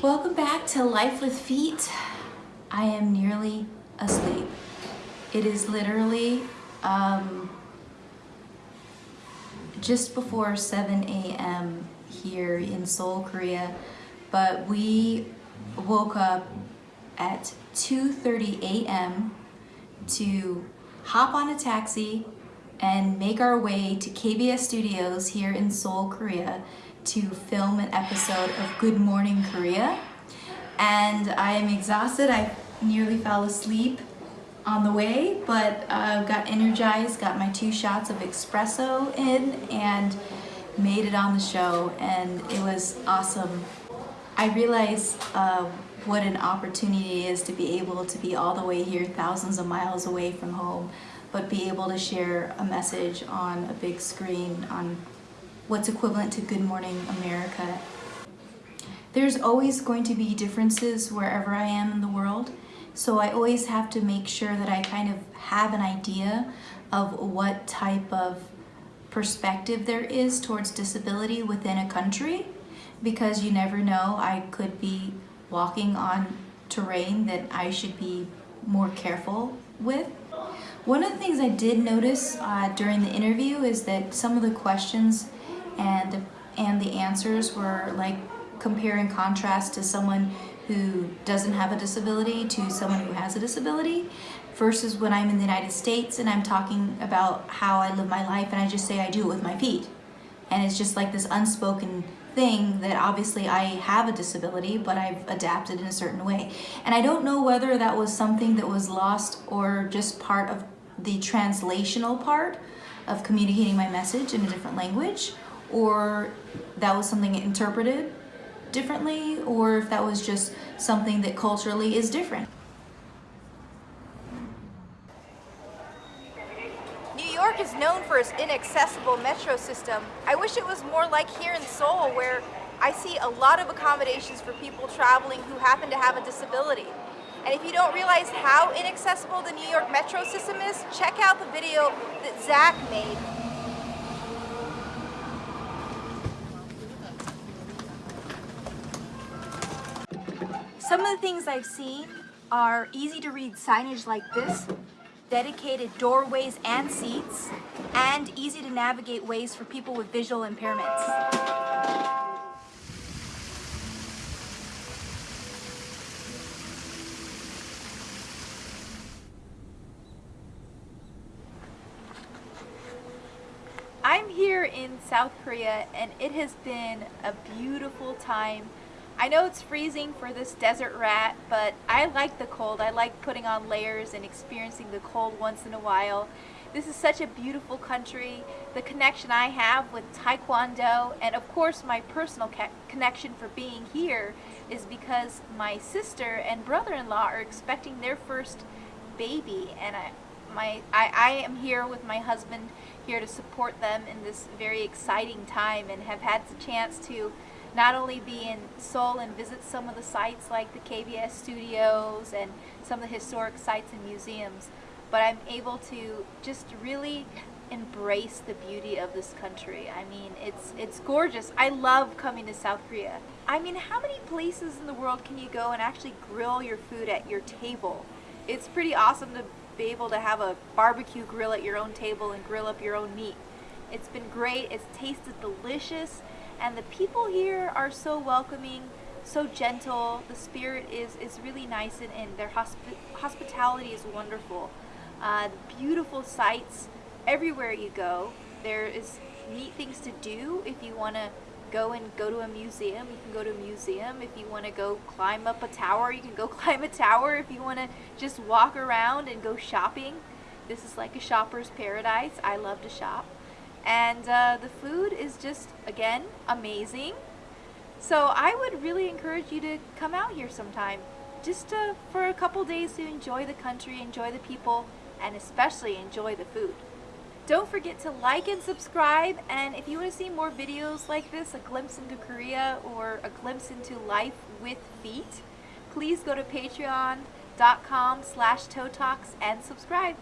Welcome back to Life with Feet. I am nearly asleep. It is literally um, just before 7 a.m. here in Seoul, Korea, but we woke up at 2.30 a.m. to hop on a taxi and make our way to KBS Studios here in Seoul, Korea to film an episode of Good Morning Korea. And I am exhausted. I nearly fell asleep on the way, but uh, got energized, got my two shots of espresso in, and made it on the show, and it was awesome. I realize uh, what an opportunity it is to be able to be all the way here, thousands of miles away from home, but be able to share a message on a big screen on what's equivalent to Good Morning America. There's always going to be differences wherever I am in the world, so I always have to make sure that I kind of have an idea of what type of perspective there is towards disability within a country because you never know, I could be walking on terrain that I should be more careful with. One of the things I did notice uh, during the interview is that some of the questions and and the answers were like compare and contrast to someone who doesn't have a disability to someone who has a disability versus when I'm in the United States and I'm talking about how I live my life and I just say I do it with my feet. And it's just like this unspoken thing that obviously I have a disability, but I've adapted in a certain way. And I don't know whether that was something that was lost or just part of the translational part of communicating my message in a different language, or that was something interpreted differently, or if that was just something that culturally is different. New York is known for its inaccessible metro system. I wish it was more like here in Seoul where I see a lot of accommodations for people traveling who happen to have a disability. And if you don't realize how inaccessible the New York metro system is, check out the video that Zach made Some of the things I've seen are easy to read signage like this, dedicated doorways and seats, and easy to navigate ways for people with visual impairments. I'm here in South Korea and it has been a beautiful time I know it's freezing for this desert rat, but I like the cold. I like putting on layers and experiencing the cold once in a while. This is such a beautiful country. The connection I have with Taekwondo and of course my personal connection for being here is because my sister and brother-in-law are expecting their first baby and I, my, I, I am here with my husband here to support them in this very exciting time and have had the chance to not only be in Seoul and visit some of the sites like the KBS studios and some of the historic sites and museums, but I'm able to just really embrace the beauty of this country. I mean, it's it's gorgeous. I love coming to South Korea. I mean, how many places in the world can you go and actually grill your food at your table? It's pretty awesome to be able to have a barbecue grill at your own table and grill up your own meat. It's been great. It's tasted delicious and the people here are so welcoming so gentle. The spirit is is really nice and, and their hospi hospitality is wonderful. Uh, beautiful sights everywhere you go. There is neat things to do. If you want to go and go to a museum you can go to a museum. If you want to go climb up a tower you can go climb a tower. If you want to just walk around and go shopping this is like a shopper's paradise. I love to shop and uh, the food is just, again, amazing. So I would really encourage you to come out here sometime, just to, for a couple days to enjoy the country, enjoy the people, and especially enjoy the food. Don't forget to like and subscribe, and if you want to see more videos like this, a glimpse into Korea or a glimpse into life with feet, please go to patreon.com slash and subscribe.